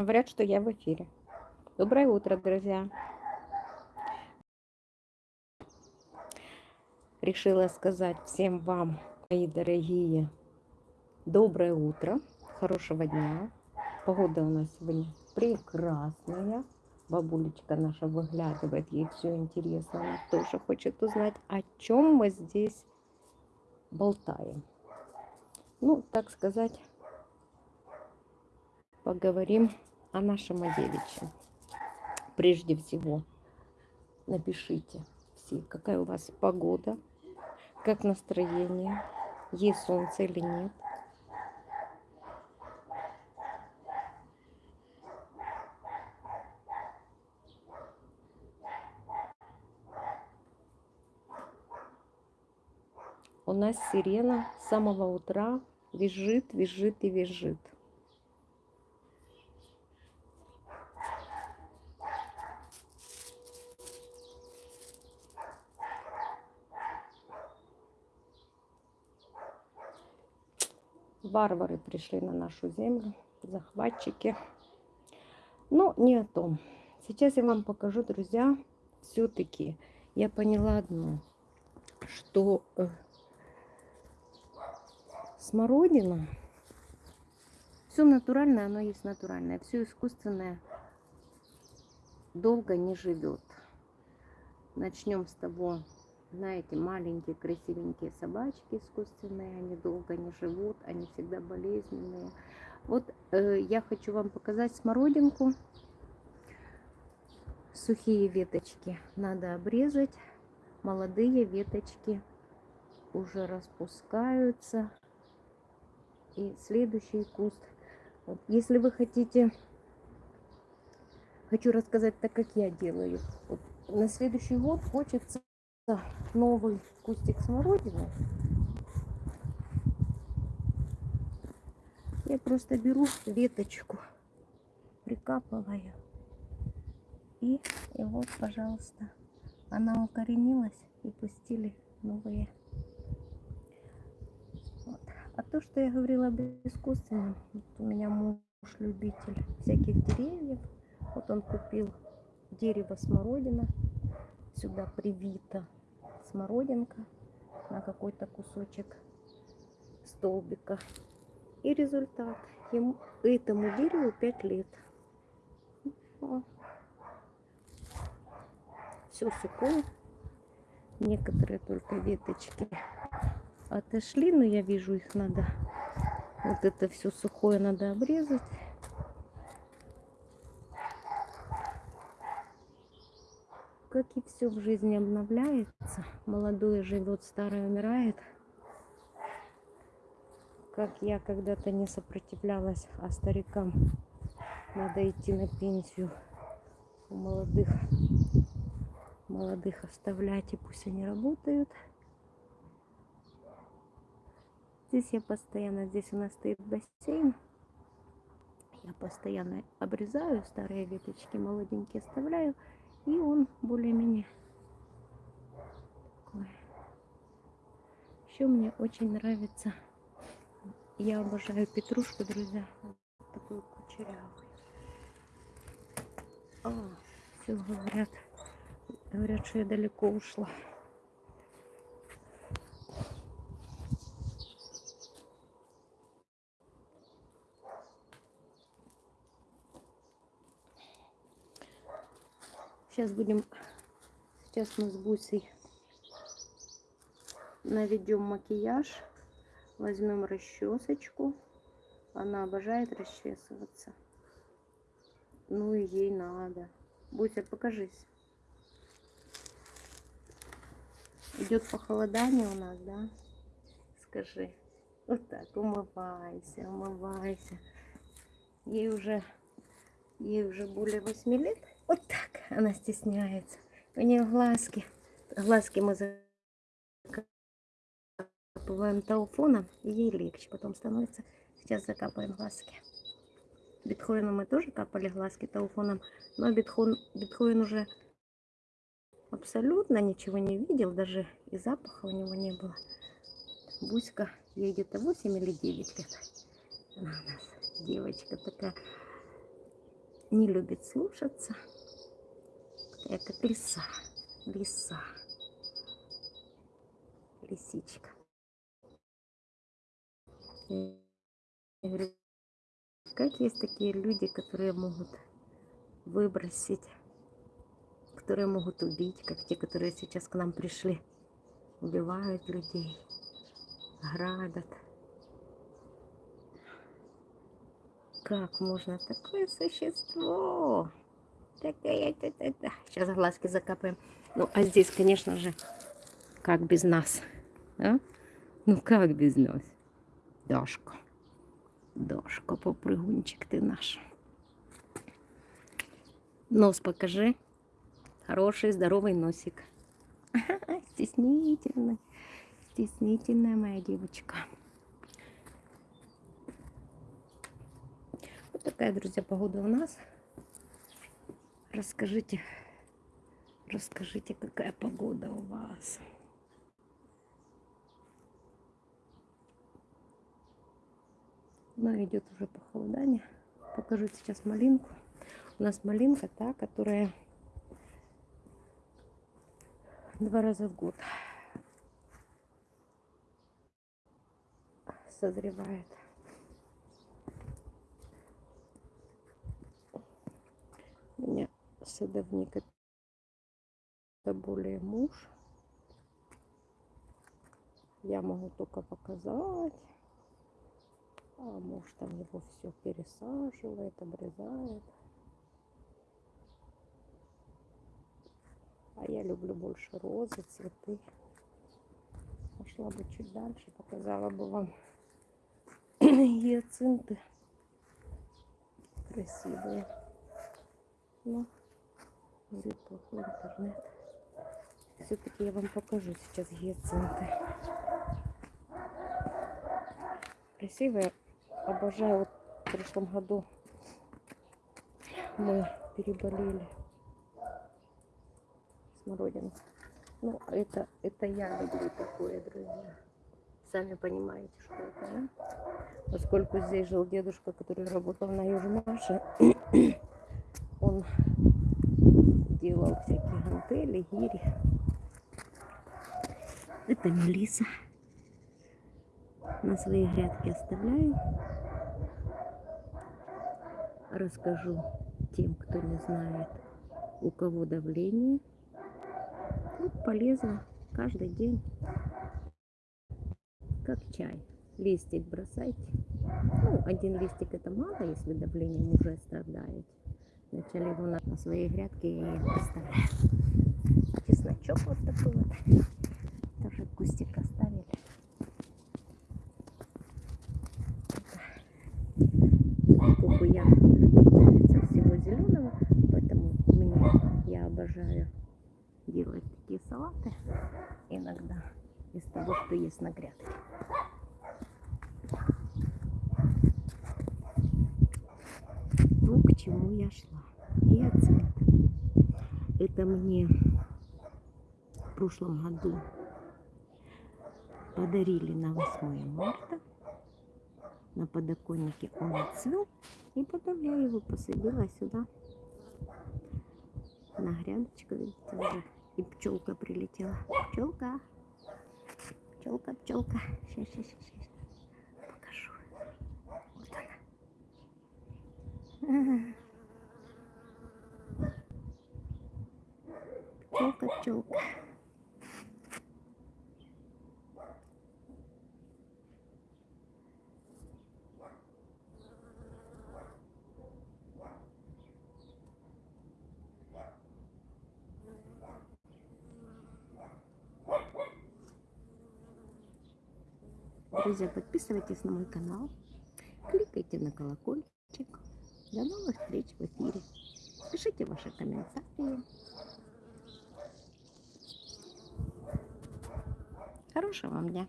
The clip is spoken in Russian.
Говорят, что я в эфире. Доброе утро, друзья. Решила сказать всем вам, мои дорогие, доброе утро, хорошего дня. Погода у нас сегодня прекрасная. Бабулечка наша выглядывает, ей все интересно, она тоже хочет узнать, о чем мы здесь болтаем. Ну, так сказать, поговорим о нашем Адевиче. Прежде всего, напишите все, какая у вас погода, как настроение, есть солнце или нет. У нас сирена с самого утра визжит, визжит и визжит. Варвары пришли на нашу землю, захватчики. Но не о том. Сейчас я вам покажу, друзья, все-таки я поняла одно, что э, смородина, все натуральное, оно есть натуральное, все искусственное долго не живет. Начнем с того, знаете, маленькие красивенькие собачки искусственные, они долго не живут, они всегда болезненные. Вот э, я хочу вам показать смородинку. Сухие веточки надо обрезать, молодые веточки уже распускаются. И следующий куст. Вот, если вы хотите, хочу рассказать так, как я делаю. Вот, на следующий год хочется новый кустик смородины. Я просто беру веточку, прикапываю. И, и вот, пожалуйста, она укоренилась и пустили новые. Вот. А то, что я говорила об искусственном, вот у меня муж любитель всяких деревьев. Вот он купил дерево смородина, сюда привито смородинка на какой-то кусочек столбика. И результат. Ему, этому дереву 5 лет. Все сухое. Некоторые только веточки отошли, но я вижу их надо. Вот это все сухое надо обрезать. Как и все в жизни обновляется, молодое живет, старое умирает. Как я когда-то не сопротивлялась, а старикам надо идти на пенсию. У молодых, молодых оставлять, и пусть они работают. Здесь я постоянно, здесь у нас стоит бассейн. Я постоянно обрезаю старые веточки, молоденькие оставляю. И он более-менее такой. Еще мне очень нравится. Я обожаю петрушку, друзья. Вот такой кучерявый. А, все говорят. Говорят, что я далеко ушла. Сейчас будем, сейчас мы с Бусей наведем макияж, возьмем расчесочку. Она обожает расчесываться. Ну и ей надо. Буся, покажись. Идет похолодание у нас, да? Скажи. Вот так, умывайся, умывайся. Ей уже, ей уже более 8 лет. Вот так она стесняется. У нее глазки. Глазки мы закапываем тауфоном, ей легче потом становится. Сейчас закапаем глазки. Бетховену мы тоже капали глазки тауфоном, но Бетховен, Бетховен уже абсолютно ничего не видел, даже и запаха у него не было. Буська, ей где-то 8 или 9 лет. Она у нас девочка такая не любит слушаться. Как лиса, лиса, лисичка. Как есть такие люди, которые могут выбросить, которые могут убить, как те, которые сейчас к нам пришли, убивают людей, грабят. Как можно такое существо? Сейчас глазки закапаем. Ну, а здесь, конечно же, как без нас? А? Ну, как без нас? Дашка. Дашка, попрыгунчик ты наш. Нос покажи. Хороший, здоровый носик. Стеснительный. Стеснительная моя девочка. Вот такая, друзья, погода у нас. Расскажите, расскажите, какая погода у вас. Но идет уже похолодание. Покажу сейчас малинку. У нас малинка та, которая два раза в год созревает. У меня садовник это более муж. Я могу только показать. А муж там его все пересаживает, обрезает. А я люблю больше розы, цветы. Пошла бы чуть дальше, показала бы вам гиацинты красивые. Но говорит плохой интернет. Все-таки я вам покажу сейчас гиацинты. Красивые. Обожаю. Вот в прошлом году мы переболели смородину. Ну, это, это я люблю такое, друзья. Сами понимаете, что это, да? Поскольку здесь жил дедушка, который работал на Южмаше, он делал всякие гантели, гири. Это мелиса. На свои грядки оставляю. Расскажу тем, кто не знает, у кого давление. Вот полезно каждый день, как чай. Листик бросайте. Ну, один листик это мало, если давлением уже страдаете. Вначале его на, своей грядке я их поставляю. Чесночок вот такой вот. Тоже кустик оставили. Поскольку я любительница всего зеленого, поэтому мне я обожаю делать такие салаты иногда из того, что есть на грядке. То, к чему я шла. Оценка. Это мне в прошлом году подарили на 8 марта. На подоконнике он отцвел. И потом я его посадила сюда. На грядочку, видите, уже и пчелка прилетела. Пчелка. Пчелка, пчелка. Сейчас, сейчас, сейчас. Покажу. Вот она. Пчелка. Друзья, подписывайтесь на мой канал, кликайте на колокольчик. До новых встреч в эфире. Пишите ваши комментарии. Хорошего вам дня.